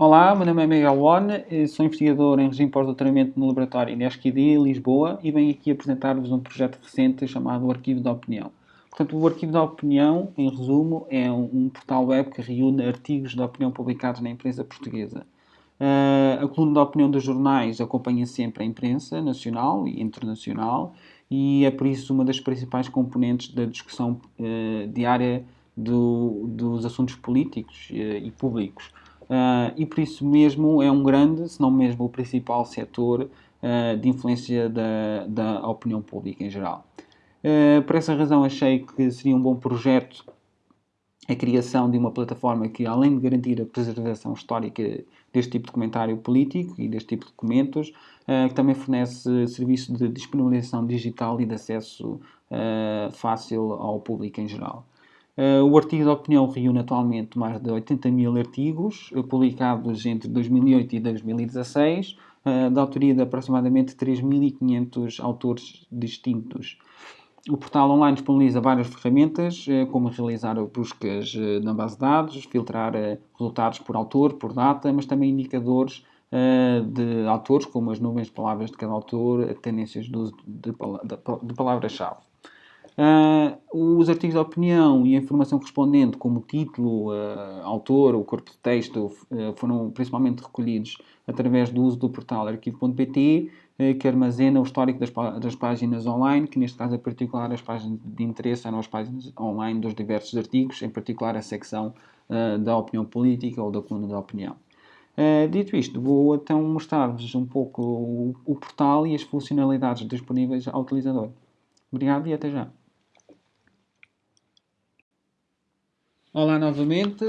Olá, meu nome é Miguel One, eh, sou investigador em regime pós-doutoramento no laboratório INESCID, Lisboa, e venho aqui apresentar-vos um projeto recente chamado Arquivo da Opinião. Portanto, o Arquivo da Opinião, em resumo, é um, portal web que reúne artigos de opinião publicados na imprensa portuguesa. Uh, a coluna da opinião dos jornais acompanha sempre a imprensa nacional e internacional e é por isso uma das principais componentes da discussão uh, diária do, dos assuntos políticos uh, e públicos. Uh, e por isso mesmo é um grande, se não mesmo o principal setor uh, de influência da, da opinião pública em geral. Uh, por essa razão achei que seria um bom projeto a criação de uma plataforma que, além de garantir a preservação histórica deste tipo de comentário político e deste tipo de documentos, que também fornece serviço de disponibilização digital e de acesso fácil ao público em geral. Uh, o artigo de opinião reúne atualmente mais de 80 mil artigos, uh, publicados entre 2008 e 2016, uh, da autoria de aproximadamente 3.500 autores distintos. O portal online disponibiliza várias ferramentas, como realizar buscas na base de dados, filtrar resultados por autor, por data, mas também indicadores de autores, como as nuvens de palavras de cada autor, tendências de uso de palavras-chave. Uh, os artigos de opinião e a informação correspondente, como título, uh, autor, o corpo de texto, uh, foram principalmente recolhidos através do uso do portal arquivo.pt, que armazena o histórico das, das, páginas online, que neste caso, em particular, as páginas de interesse eram as páginas online dos diversos artigos, em particular a secção da opinião política ou da coluna da opinião. dito isto, vou então mostrar-vos um pouco o, o portal e as funcionalidades disponíveis ao utilizador. Obrigado e até já. Olá novamente,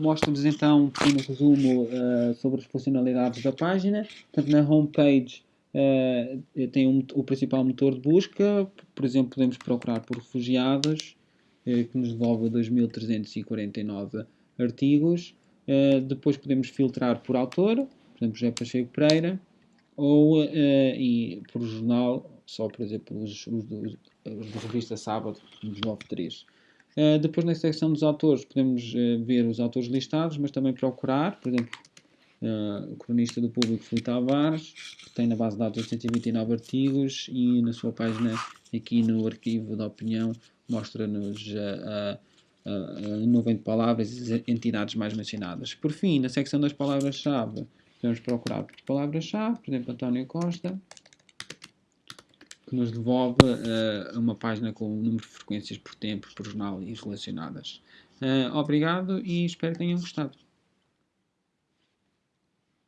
mostro-vos então um pequeno resumo uh, sobre as funcionalidades da página. Portanto, na homepage uh, tem um, o principal motor de busca, por exemplo, podemos procurar por refugiados, uh, que nos devolve 2.349 artigos. depois podemos filtrar por autor, por exemplo, José Pacheco Pereira, ou e por jornal, só por exemplo os, os, os, os da revista Sábado, nos devolve 3. Uh, depois, na secção dos autores, podemos uh, ver os autores listados, mas também procurar, por exemplo, uh, o cronista do público Filipe Tavares, que tem na base de dados 829 artigos e na sua página, aqui no arquivo da opinião, mostra-nos a, a nuvem de palavras e as entidades mais mencionadas. Por fim, na secção das palavras-chave, podemos procurar por palavras-chave, por exemplo, António Costa, que nos devolve uh, uma página com o número de frequências por tempo, por jornal e relacionadas. Uh, obrigado e espero que tenham gostado.